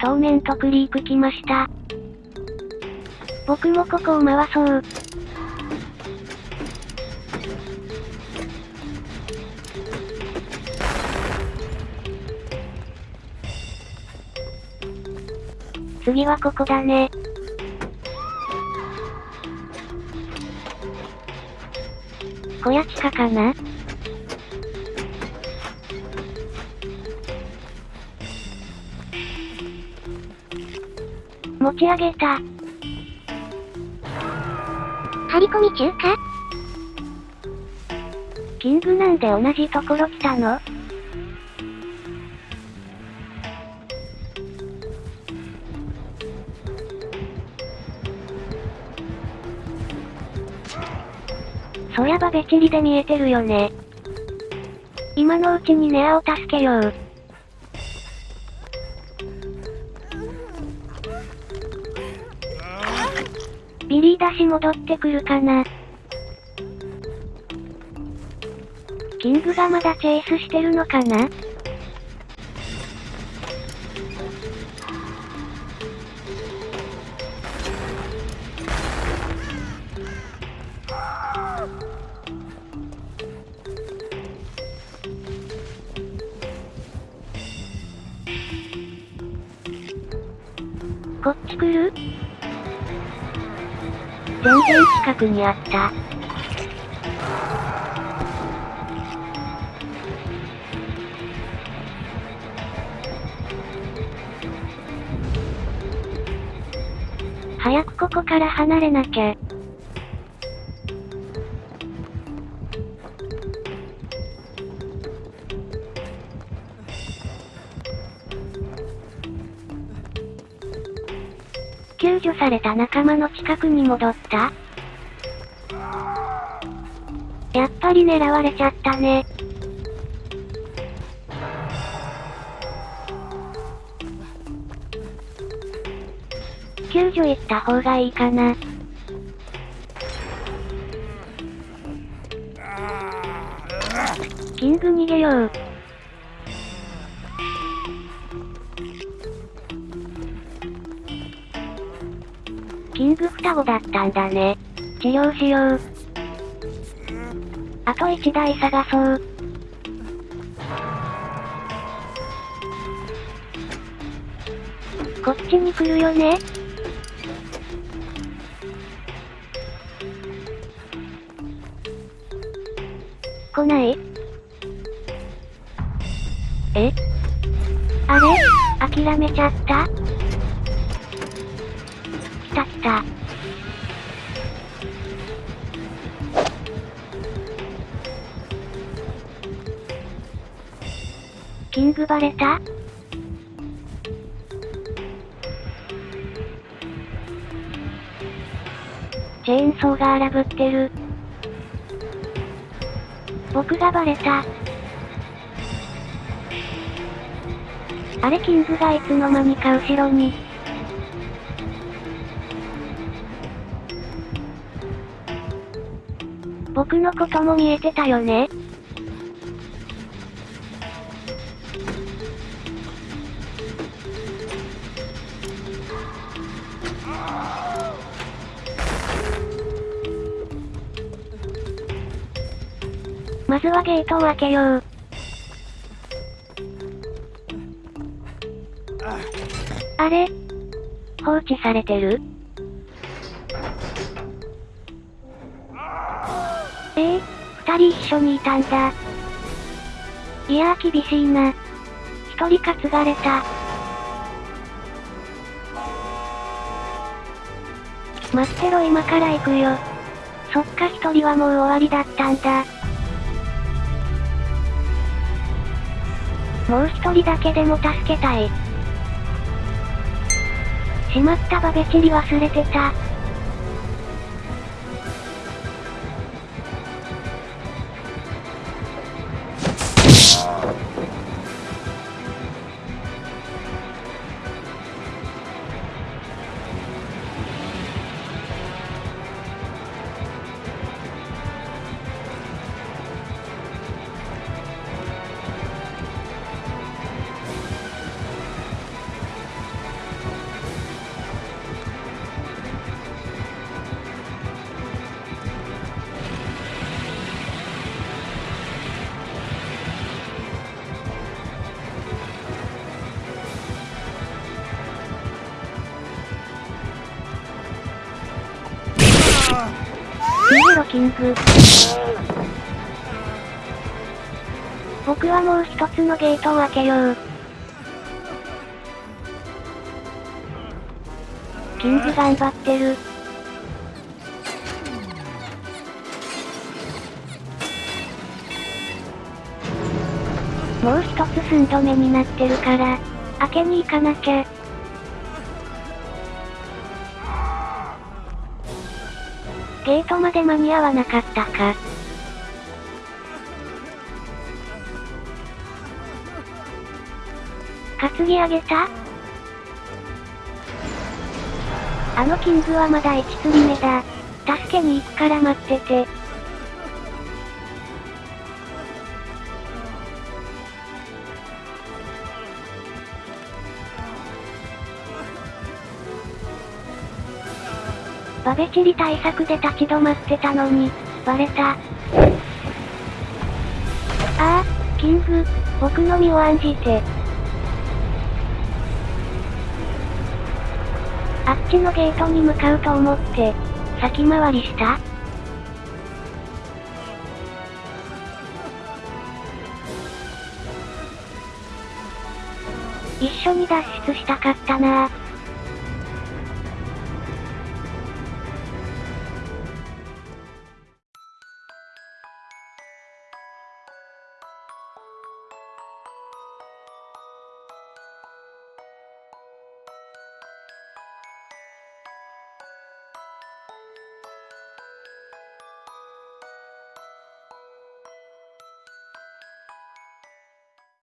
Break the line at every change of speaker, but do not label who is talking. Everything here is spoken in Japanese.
当面とクリーク来ました。僕もここを回そう。次はここだね。小屋地下かな？持ち上げた。
張り込み中か？
キングなんで同じところ来たの？そりゃばべちりで見えてるよね。今のうちにネアを助けよう。ビリー出し戻ってくるかな。キングがまだチェイスしてるのかな？こっち来る？全然近くにあった。早くここから離れなきゃ。救助された仲間の近くに戻った？やっぱり狙われちゃったね。救助行った方がいいかな。キング逃げよう。キング双子だったんだね。治療しよう。あと1台探そう。こっちに来るよね来ない？え？あれ？諦めちゃった？キングバレた？チェーンソーが荒ぶってる。僕がバレた。あれキングがいつの間にか後ろに。僕のことも見えてたよね。まずはゲートを開けよう。あれ？放置されてる？ええ二人一緒にいたんだ。いやー厳しいな。一人担がれた。待ってろ今から行くよ。そっか一人はもう終わりだったんだ。もう一人だけでも助けたい。しまったバベチリ忘れてた。キング。僕はもう一つのゲートを開けよう。キング頑張ってる。もう一つ寸止めになってるから、開けに行かなきゃ。ゲートまで間に合わなかったか。担ぎ上げた？あのキングはまだ1釣り目だ。助けに行くから待ってて。バベチリ対策で立ち止まってたのに、バレた。ああ、キング、僕の身を案じて。あっちのゲートに向かうと思って、先回りした？一緒に脱出したかったなぁ。